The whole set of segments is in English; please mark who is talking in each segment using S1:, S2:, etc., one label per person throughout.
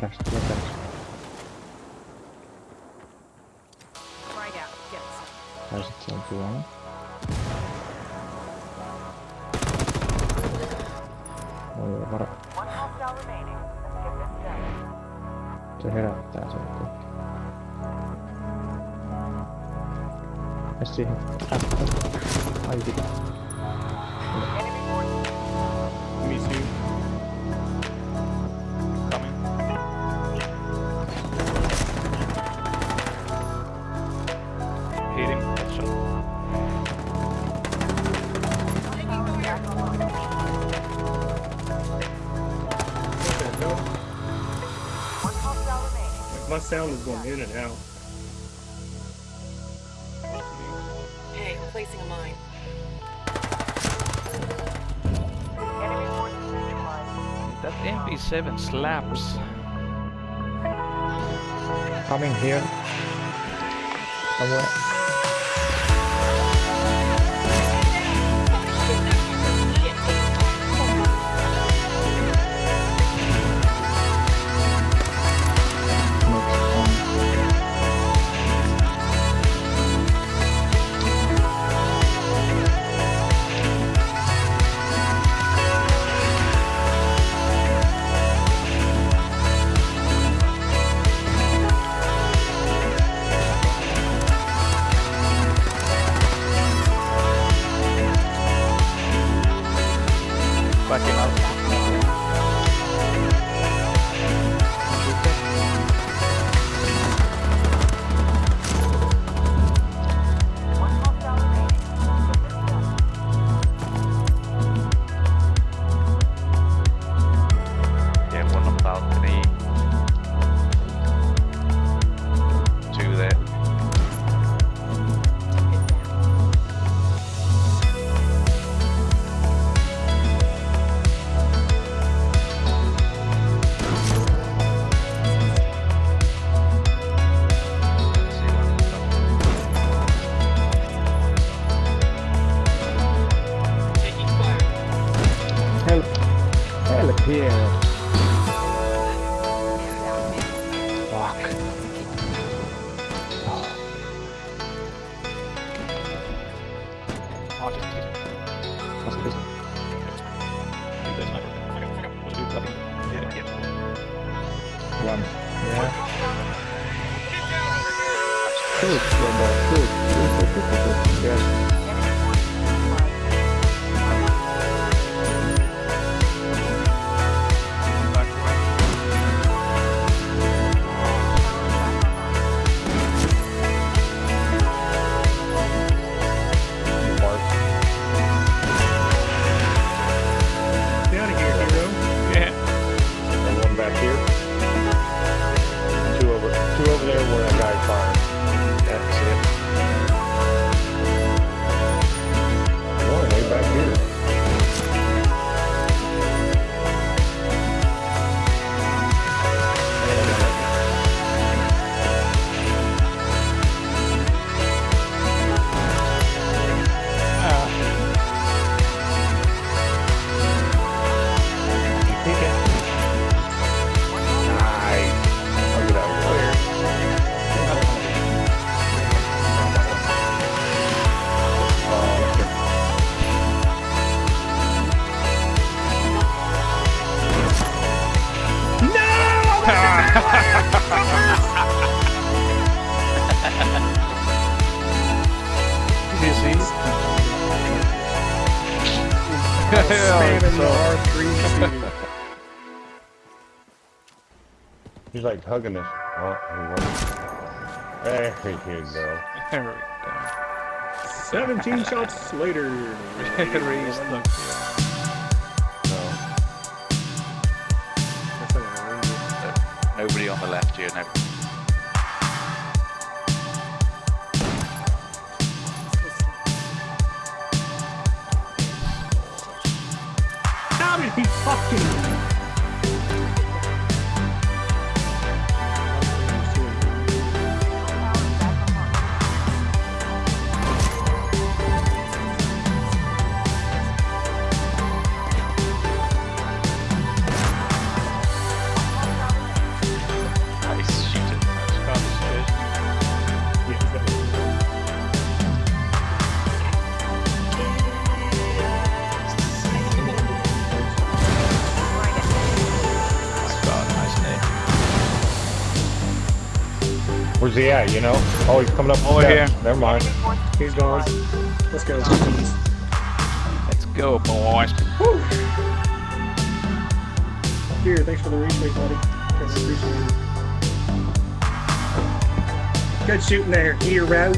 S1: perässä,
S2: tulee
S1: perässä.
S2: Tai sit se on tuolla.
S3: Voi olla varo.
S2: Se herättää sen kuitenkin. Mene siihen äppä. Ai
S3: pitää.
S4: Miss. sound is going in and out.
S1: Hey, I'm placing a mine.
S5: That MP7 slaps.
S2: Coming here. Somewhere. like hugging us. Oh, he was. There you go.
S5: There we go.
S4: 17 shots later.
S5: The.
S2: No.
S6: Nobody on the left here, no.
S4: How did he fucking...
S2: yeah, you know? Oh, he's coming up. Oh,
S5: yeah.
S2: Never mind.
S4: He's gone. Let's go.
S5: Let's go, boys.
S4: Woo. Here, thanks for the replay, buddy. Good shooting there, hero.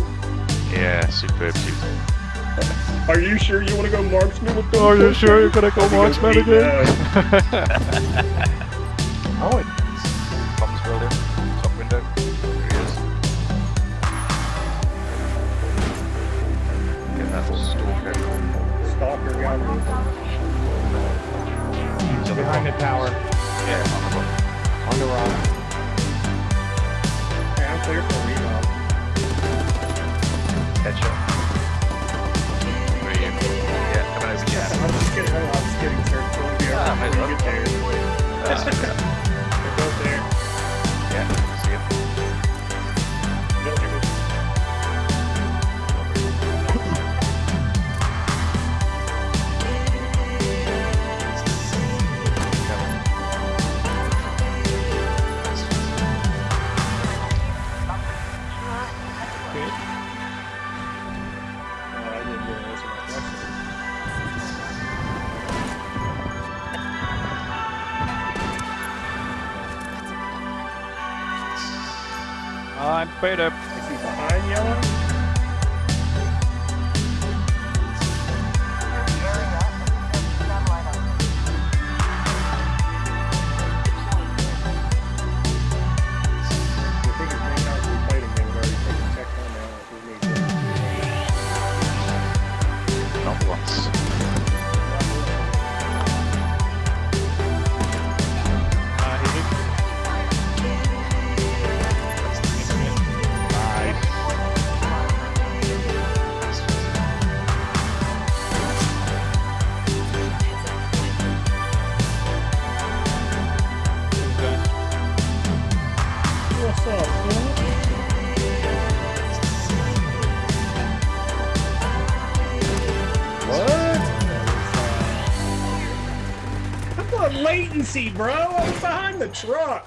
S6: Yeah, superb shooting.
S4: Are you sure you want to go marksman with the?
S5: Are you sure you're gonna go marksman again?
S4: I would
S1: Wrong?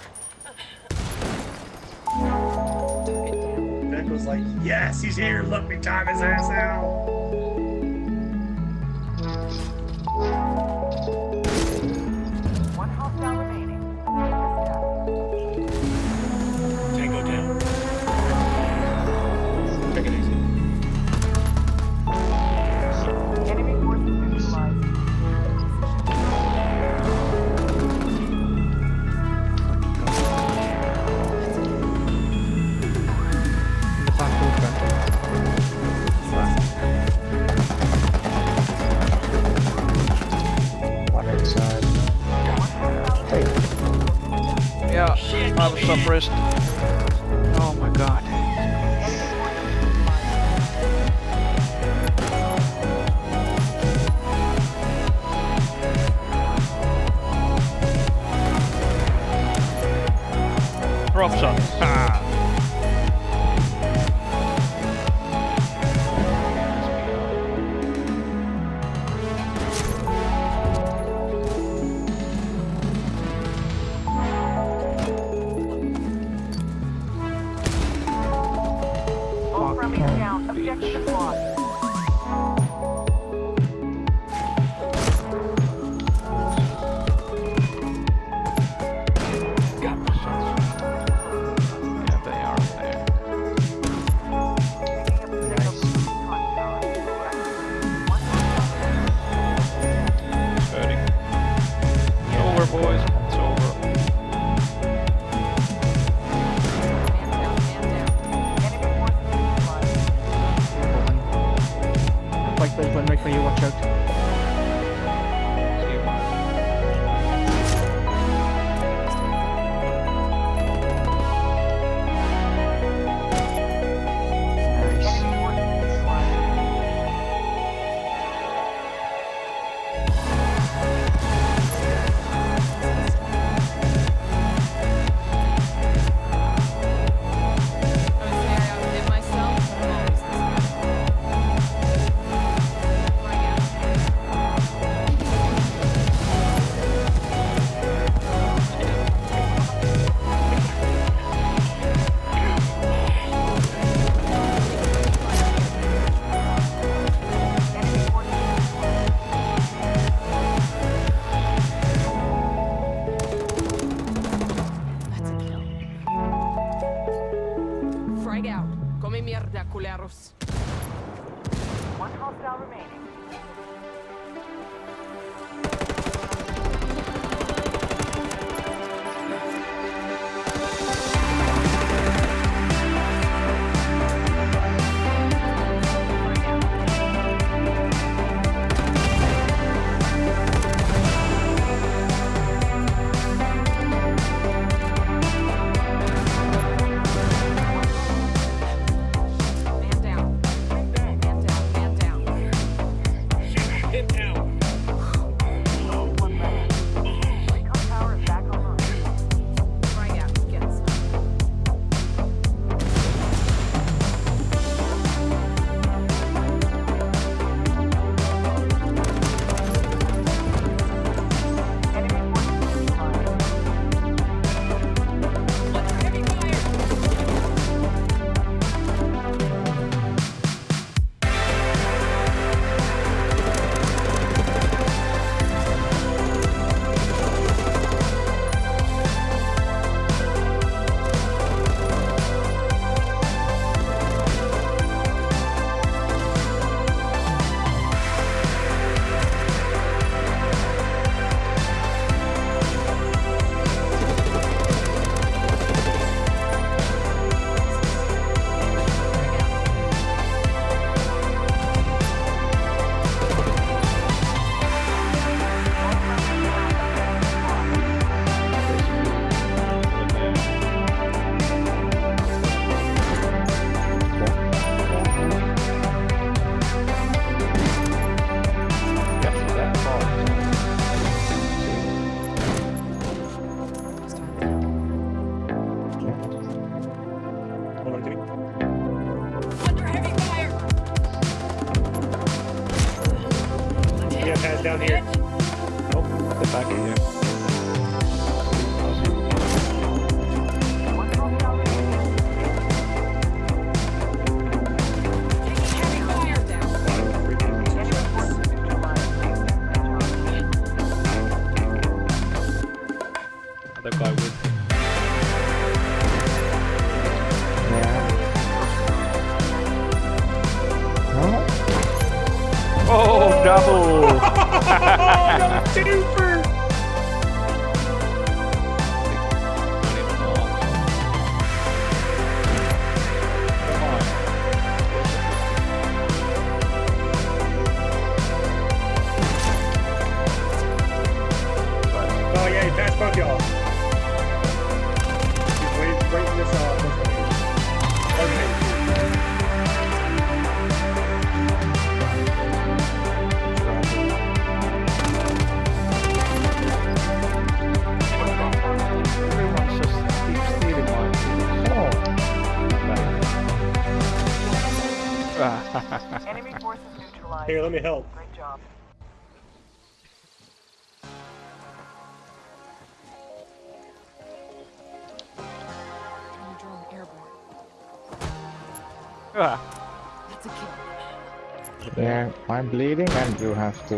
S7: That's a kill.
S4: Yeah,
S8: I'm bleeding and you have to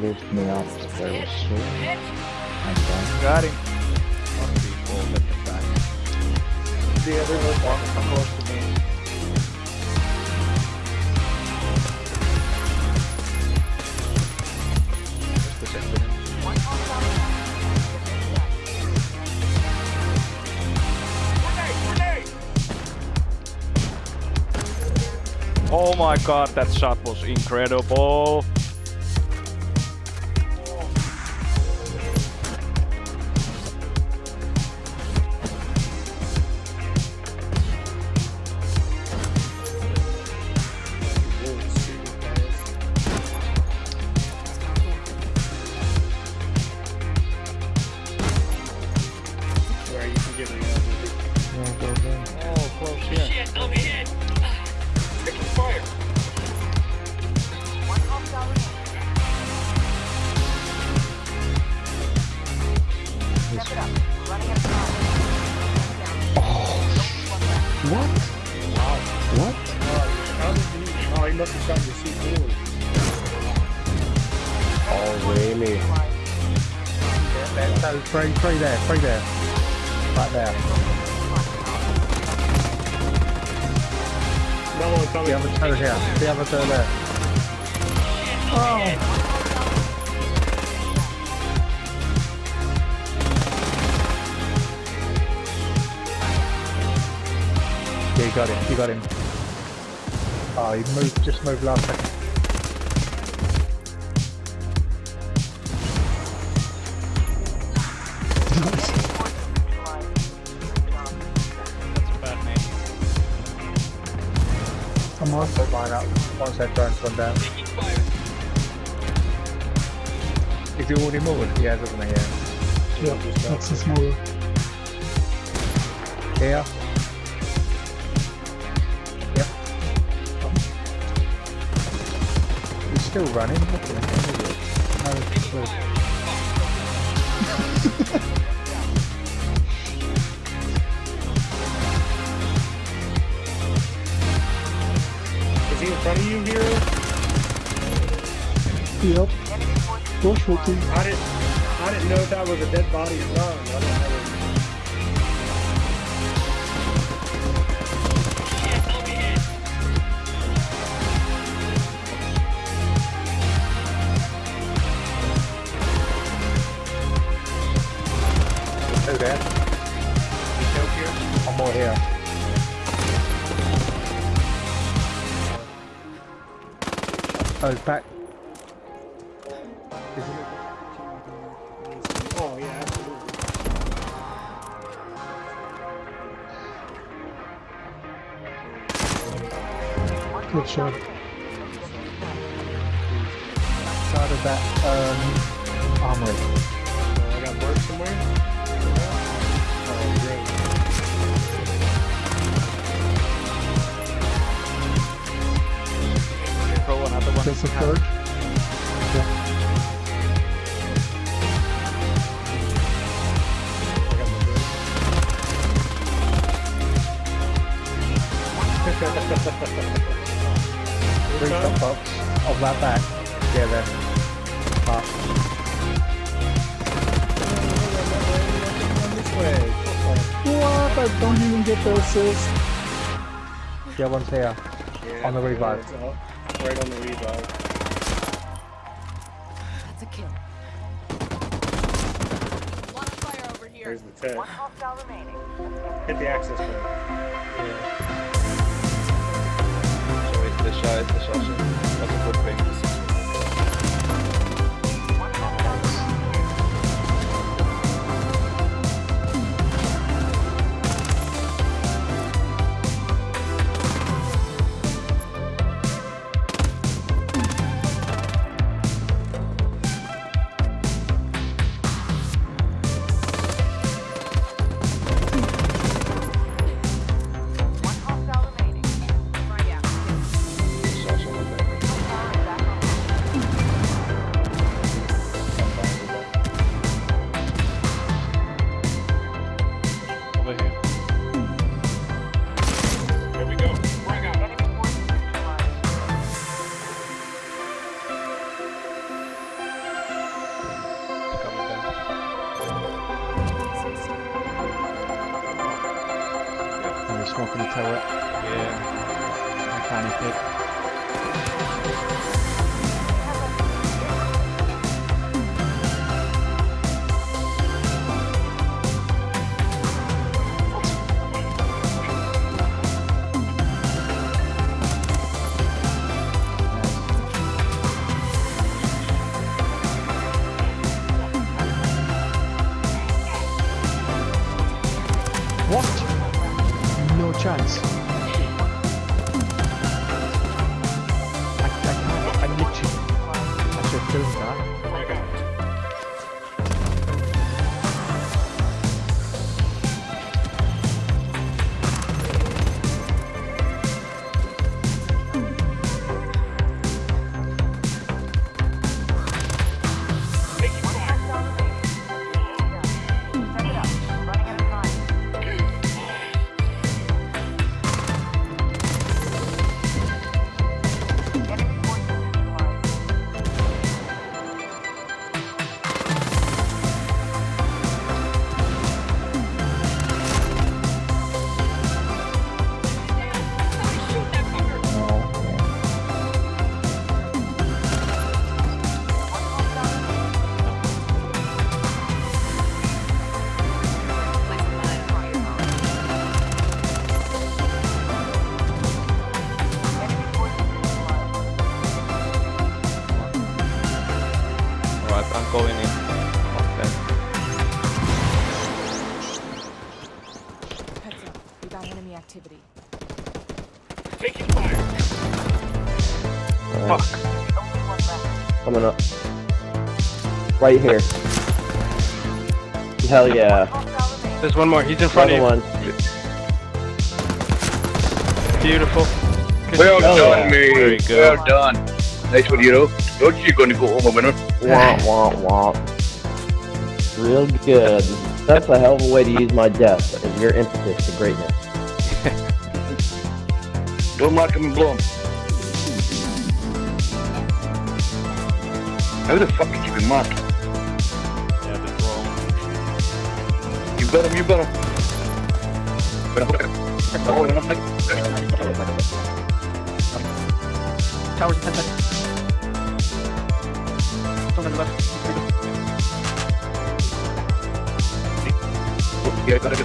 S8: lift me up very soon.
S5: Got him. The other one across. Just. Oh my god, that shot was incredible.
S8: There, three there. Right there.
S4: No one coming.
S8: The other two here. The other two there. Oh! Yeah, you got him. You got him. Oh, he moved. Just moved last second. Once that drone's gone down.
S6: Taking fire.
S8: Is he already moved? Yeah, doesn't? Yeah.
S4: Yeah,
S8: That's a small. Here. Yep. He's still running. Look at him. No, it's
S4: front of you here?
S8: Yep. Bush.
S4: I didn't. I didn't know if that was a dead body or not.
S8: Back. One's here.
S4: Yeah,
S8: On the revive.
S4: it's all- Right on the revive.
S7: That's a kill. Lot of fire over here.
S4: There's the tech.
S1: One hostile remaining.
S4: Hit the access point.
S5: So
S8: smoking the turret.
S5: Yeah.
S8: I can't
S5: Alright,
S1: Only
S9: coming up. Right here. Hell yeah.
S10: There's one more. He's in front
S9: Another
S10: of
S9: one.
S10: Beautiful. Good
S11: Well done,
S9: yeah.
S11: mate.
S5: Very good.
S11: Well done. Nice one, hero. Don't you going to go home a winner?
S9: Womp womp womp. Real good. That's a hell of a way to use my death and your impetus to greatness.
S11: Don't mark him and blow him. How the fuck did you be marked?
S5: Yeah, that's wrong.
S11: You better, you better. Oh, no, no.
S10: Towers 10 seconds. Don't left.
S11: Yeah, gotta go.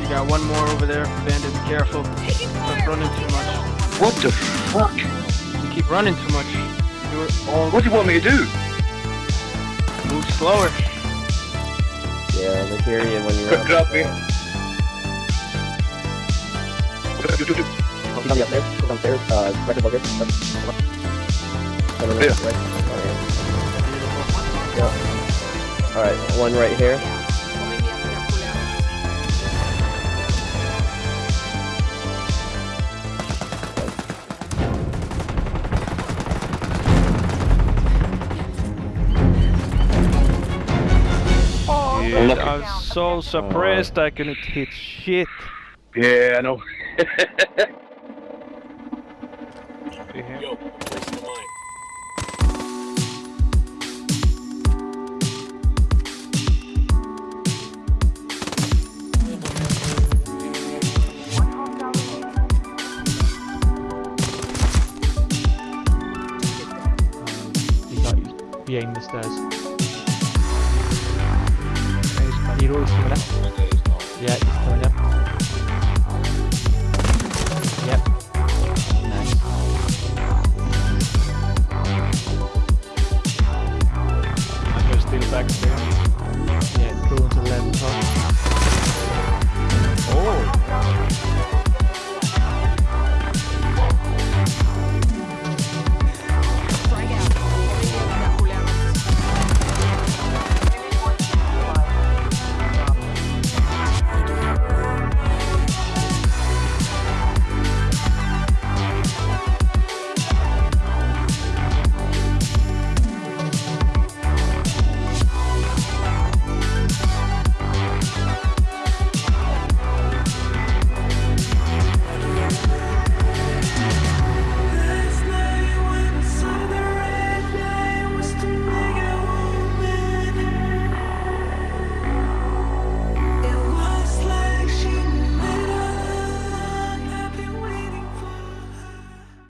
S10: You got one more over there. Bandit, be careful. Stop running too much.
S11: What the fuck?
S10: You keep running too much. Do it all.
S11: What do you want me to do?
S10: Move slower.
S9: Yeah, they hear you when you're
S11: Quick
S9: up.
S11: grab me. Do, do, do.
S9: Come downstairs. Come downstairs. Uh, right above here. Come on. Come on,
S11: Yeah.
S9: right. Yeah. Yeah. Alright, one right here.
S5: Dude. I'm so suppressed I couldn't hit shit.
S11: Yeah, I know.
S5: Yo,
S1: One hostile remaining.
S8: He got you behind the stairs. Hero ismi bilan